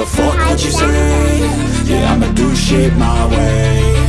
the fuck would you say? Yeah, I'ma do shit my way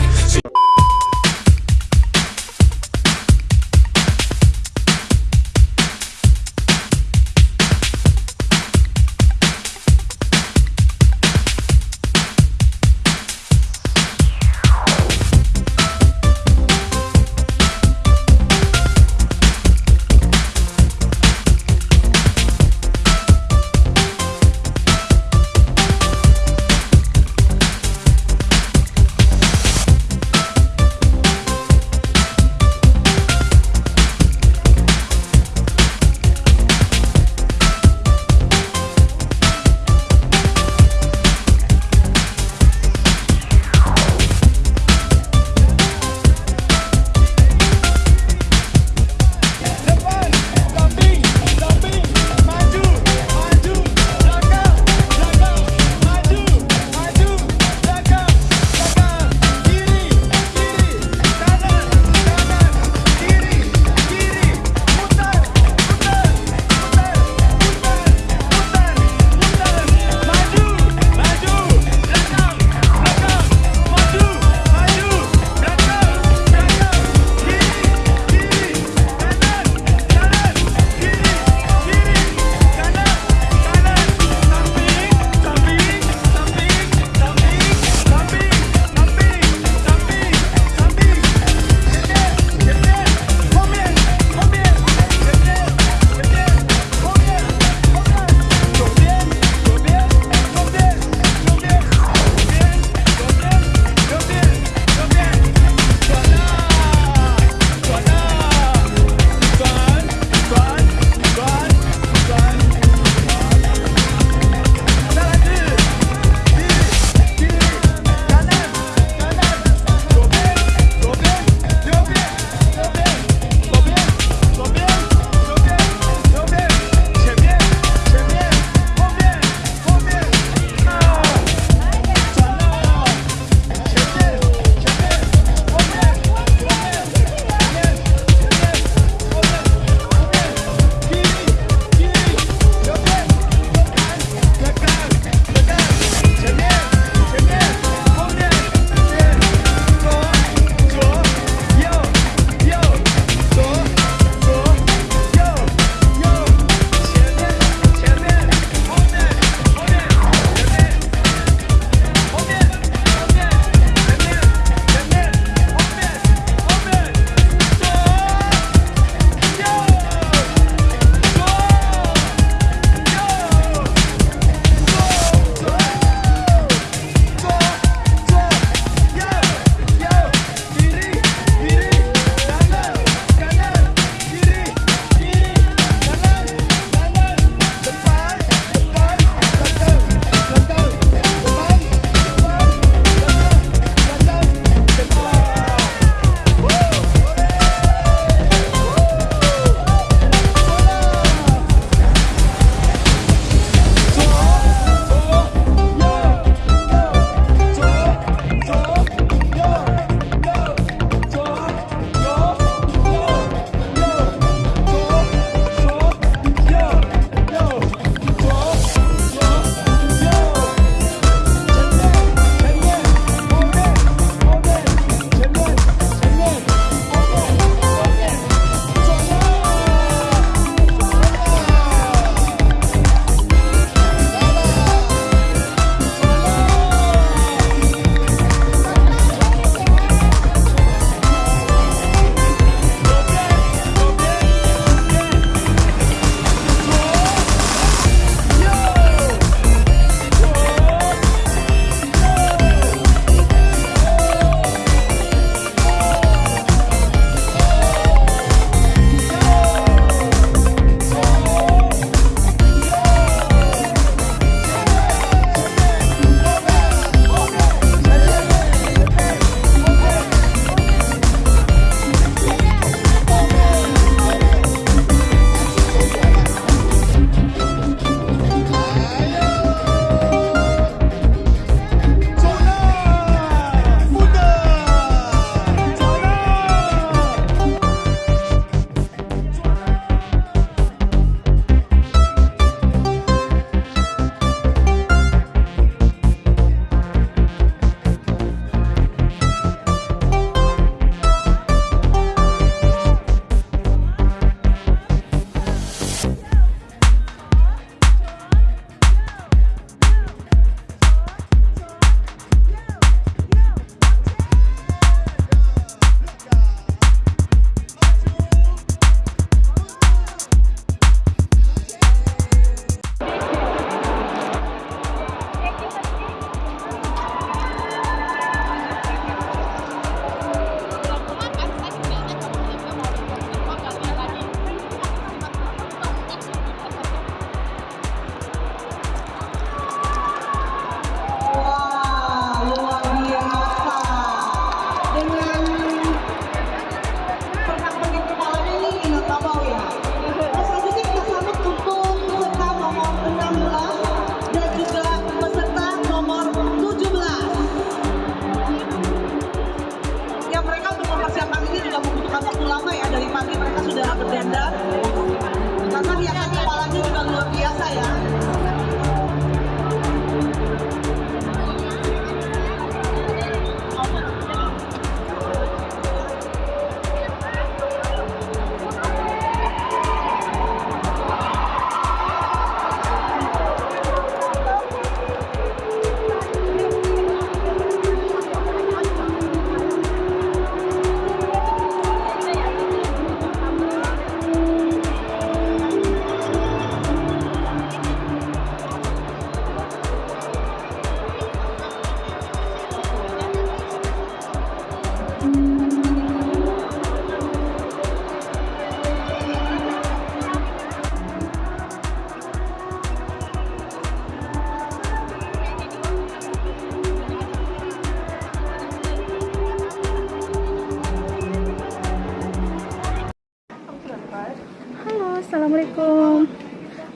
assalamualaikum.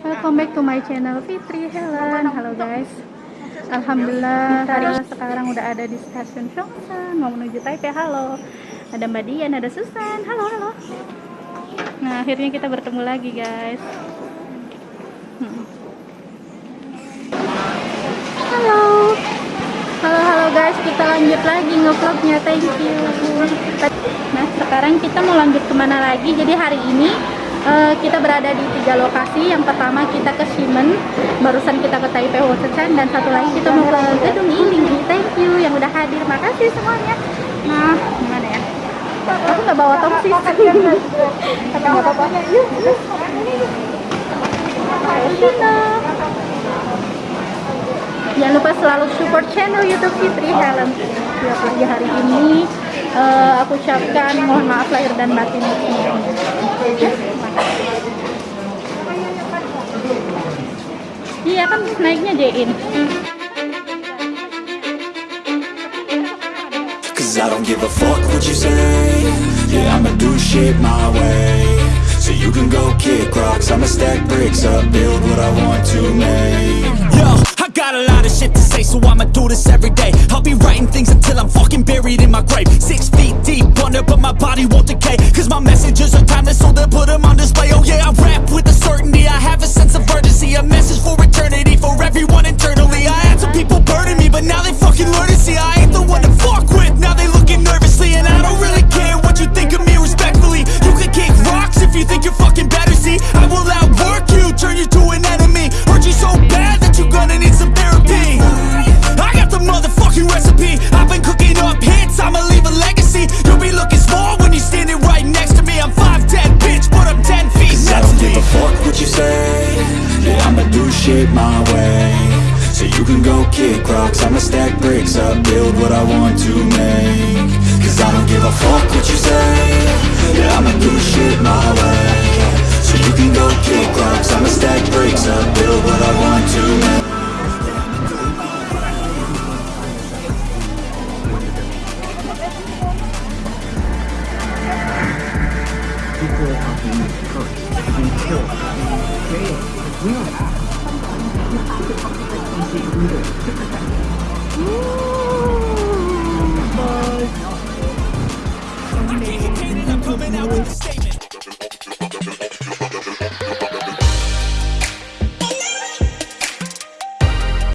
Welcome back to my channel Fitri Helen. Halo guys. Alhamdulillah ini sekarang udah ada di stasiun Chongsan mau menuju Taipei. Halo. Ada Mbak Dian, ada Susan. Halo, halo. Nah, akhirnya kita bertemu lagi guys. Hmm. Halo. Halo, halo guys. Kita lanjut lagi ngevlognya. Thank you. Nah, sekarang kita mau lanjut ke mana lagi? Jadi hari ini eh, kita berada di tiga lokasi. Yang pertama kita ke Ximen, barusan kita ke Taipei Hoshichan, dan satu lagi kita mau ke Gedung Iling. Thank you yang udah hadir. Makasih semuanya. Nah, gimana ya? Aku nggak bawa tongsis. Tapi Jangan lupa selalu support channel YouTube Fitri Helen. Ya, lagi hari ini eh, aku ucapkan mohon maaf lahir dan batin. Iya kan naiknya Jain. Cause I don't give a fuck what you say Yeah, I'ma do shit my way you can go kick rocks I'ma stack bricks up Build what I want to make Yo, I got a lot of shit to say, so I'ma do this every day. I'll be writing things until I'm fucking buried in my grave. Six feet deep under, but my body won't decay. Cause my messages are timeless, so they'll put them on display. Oh yeah, I rap with a certainty, I have a sense I've been cooking up hits, I'ma leave a legacy. You'll be looking small when you're standing right next to me. I'm 5'10, bitch, but I'm 10 feet Cause I don't give me. a fuck what you say Yeah, I'ma do shit my way So you can go kick rocks I'ma stack bricks up Build what I want to make Cause I don't give a fuck what you coming out with the state